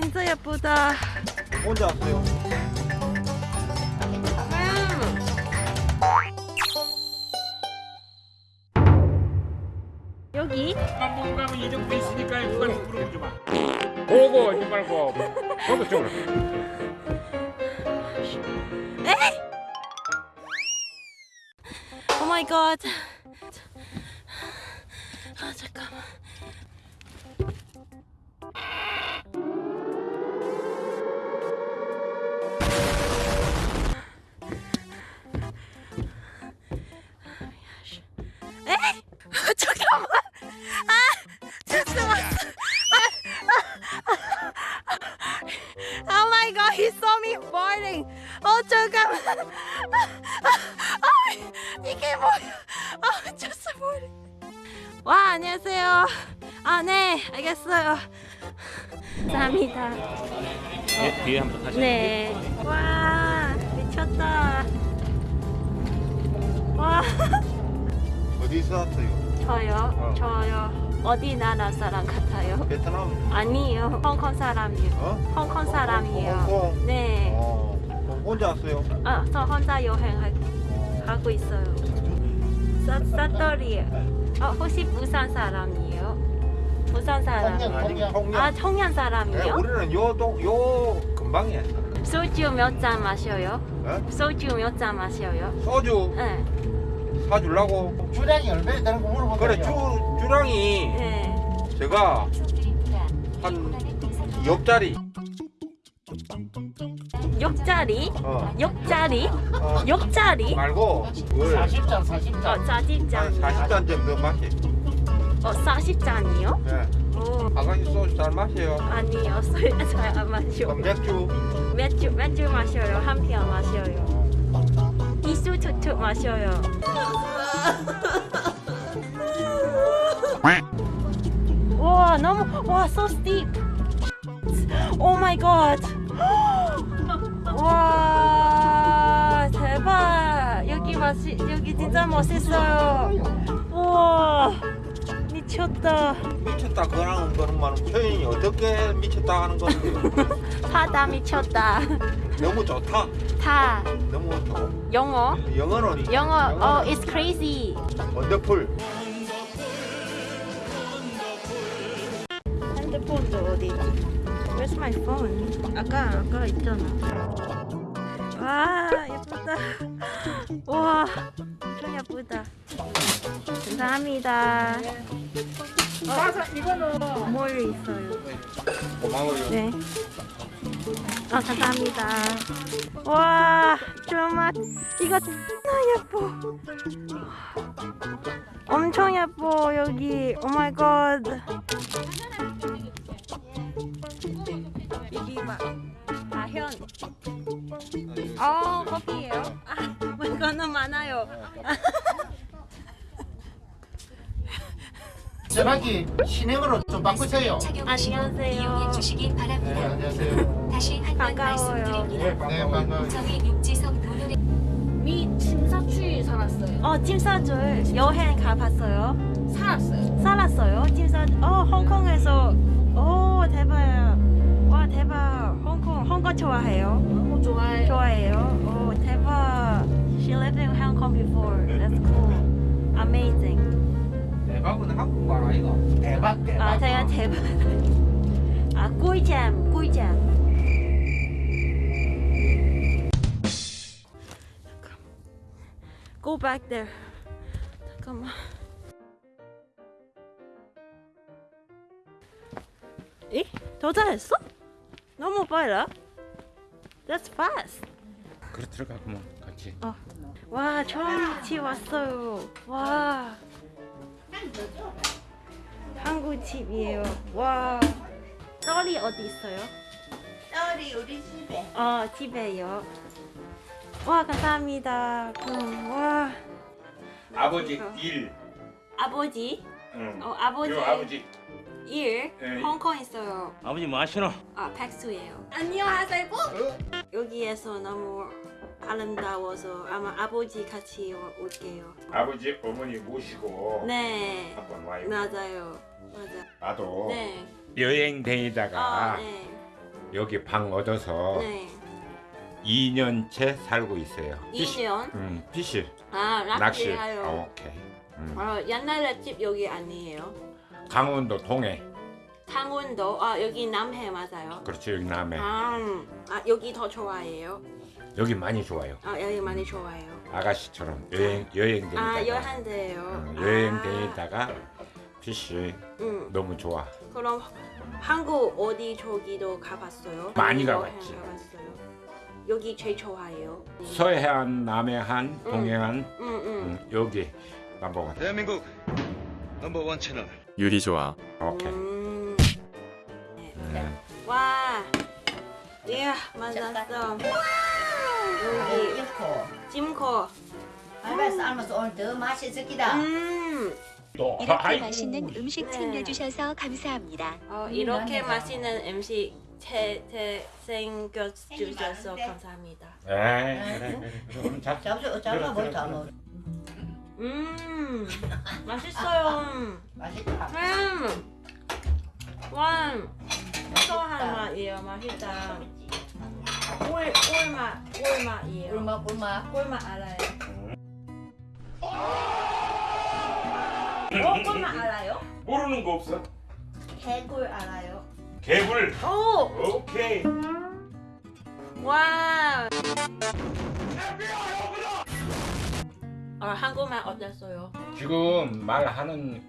진짜 예쁘다. 혼자 왔어요. 여기 한번 가면 이 정도 있으니까 그걸 물어보지 마. 보고 하지 말고 보고 쪽으로. 오 마이 갓. Me farting. 어 잠깐만. 아, 이게 뭐야? 아, just farting. 와, 안녕하세요. 아, 네, 알겠어요. 감사합니다. 예, 뒤에 한번 다시. 네. 와, 미쳤다. 와, 어디서 왔어요? 저요, 어. 저요. 어디 나라 사람 같아요? 베트남. 아니요, 홍콩 사람이요. 어? 홍콩 사람이에요. 홍콩. 네. 어. 혼자 왔어요. 아, 저 혼자 여행하고 어. 있어요. 사, 사또리요. 어, 혹시 부산 사람이에요? 부산 사람. 아니 홍련. 아, 청년 네, 사람이요? 우리는 요동요 근방이야. 소주 몇 잔 마셔요? 어? 소주 몇 잔 마셔요? 소주 네. 사주려고. 주량이 얼마나 되는 거 물어보더니 그래 주 주량이 네. 제가 한 옆자리. 옆자리? 어. 옆자리? 어. 옆자리? 말고 물 40잔 40잔 어, 40잔. 한 40잔 정도 마시. 어, 40잔이요? 예. 오, 아가씨 소주 잘 마셔요. 아니요. 술잘안 마셔. 그럼 맥주. 맥주, 맥주 마셔요. 한 병 마셔요. 툭툭 마셔요. 와, 너무, 와, so steep. Oh my god. 와, 대박. 여기 맛이, 여기 진짜 멋있어요. 우와, 미쳤다. 미쳤다 그러는 거는 표현이 어떻게 미쳤다 하는 건데 바다 미쳤다. 너무 좋다. 다 너무 좋. 영어. 영어는 영어, 어, it's crazy. 원더풀. 핸드폰도 어디? Where's my phone? 아까 아까 있잖아. 와 예쁘다. 와 엄청 예쁘다. 감사합니다. 맞아 이거는 뭘 있어요? 고마워요. 네. 아 감사합니다. 와 정말 이거 진짜 예뻐. 엄청 예뻐 여기. 오 마이 갓. 이게 막 다현. 어 커피예요? 아 이거는 많아요. 전화기 신행으로 좀 바꾸세요 안녕하세요. 이용해 주시기 네 바랍니다. 안녕하세요 다시 한번 반가워요. 말씀드립니다. 네 반가워요 저희 육지성 도로를 미 침사추 살았어요. 어 팀사줄 여행 가봤어요? 살았어요. 살았어요? 팀사 어 홍콩에서 오 대박. 와 대박. 홍콩 홍콩 좋아해요? 아 제가 대박. 아 꿀잼 꿀잼. 잠깐. Go back there. 잠깐만. 에? 더 잘했어? 너무 빨라. That's fast. 그래 들어가 그만 같이. 와 처음 같이 왔어요. 와 한국 집이에요. 와 딸이 어디 있어요? 딸이 우리 집에 어 집에요. 와 감사합니다. 음, 와 아버지 일. 아버지 응. 어 아버지 요 아버지. 일 네. 홍콩 있어요. 아버지 뭐 하시노? 아 백수예요. 안녕하세요. 여기에서 너무 아름다워서 아마 아버지 같이 오- 올게요. 아버지 어머니 모시고 네 한번 와요. 맞아요. 맞아. 나도 네. 여행 다니다가 아 네. 여기 방 얻어서 네. 2년째 살고 있어요. 피시. 2년. 음, 피시. 아, 낚시. 낚시해요. 어, 오케이. 음. 어, 옛날에 집 여기 아니에요. 강원도 동해. 강원도 아 여기 남해 맞아요. 그렇죠 여기 남해. 아, 아 여기 더 좋아해요. 여기 많이 좋아요. 아 여기 많이 좋아해요. 아가씨처럼 여행 여행 다니다가 아 여한데요. 음, 여행 다니다가 피시 음 너무 좋아. 그럼 한국 어디 저기도 가봤어요? 많이 가봤지. 가봤어요. 여기 제일 좋아해요. 서해안, 남해안, 동해안 음 음. 음, 여기 넘버원. 대한민국 넘버원 채널 유리 좋아. 오케이. 음. 네. 음. 와. 이야 만났어. 여기 찜코. 알바 삶아서 오늘 더 맛있었기다. 음. 또 이렇게 아이고. 맛있는 음식 네. 챙겨주셔서 감사합니다. 어, 음, 이렇게. 맛있는 음식 제, 제 생겨 주셔서 많은데. 감사합니다. 에이, 그래, 보자 그래, 뭐. 음, 맛있어요. 맛있다. 음, 와, 소한 맛이에요. 맛있다. 꿀, 꿀맛, 꿀맛이에요. 꿀맛 꿀맛. 꿀맛 알아요? 어, 꿀맛 알아요? 모르는 거 없어? 개꿀 알아요? 개불. 오, 오케이. 와. 어, 한국말 어땠어요? 지금 말하는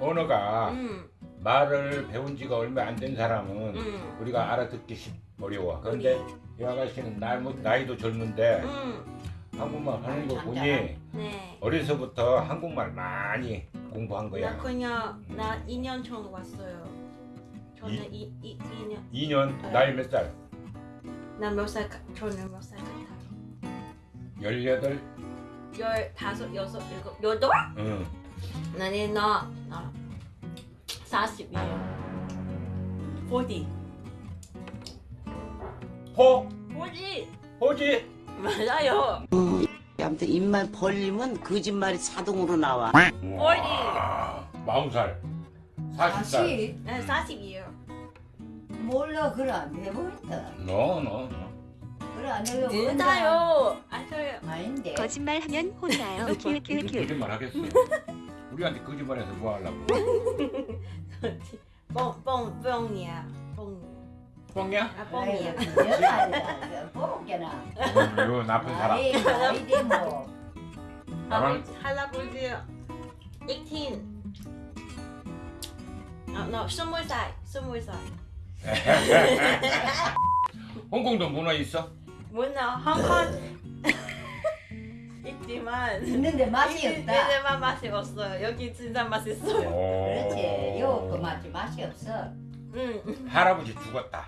언어가 음, 말을 배운 지가 얼마 안 된 사람은 음, 우리가 알아듣기 쉽 어려워. 그런데 이 아가씨는 나이, 나이도 젊은데 음, 한국말 하는 거 보니 네. 어려서부터 한국말 많이 공부한 나 거야. 그냥 나 2년 전 왔어요. 저는 이- 이, 이, 2년. 2년 나이 몇 살? 나 몇 살, 같- 저는 몇 살 같아요? 18? 열다섯, 여섯, 일곱, 여덟? 응. 나는 나, 나 40이에요. 40. 호? 40! 호지? 맞아요. 아무튼 입만 벌리면 거짓말이 자동으로 나와. 와, 40살. 40살. 네, 40이에요. 몰라 그래 안 해보겠다. 너, 너, 너. 그래 안 해보겠다. 진짜요. 아셔요. 아닌데. 거짓말하면 혼나요. 거짓말 하겠어. 우리한테 거짓말해서 뭐 하려고? 뻥, 뻥, 뻥이야. 뻥이야. 뻥이야? 아, 뻥이야. 뽑게나. 이거 나쁜 사람. 아이 아이디 뭐. 나만 할아버지, 할아버지 18. 아, 너 스물 살, 스물 살. 홍콩도 문어 있어? 뭐나 홍콩 있지만 있는데 맛이 없다. 얘네만 맛이 없어요. 여기 진짜 맛있어요. 그렇지. 요그 맛이 맛이 없어. 응. 할아버지 죽었다.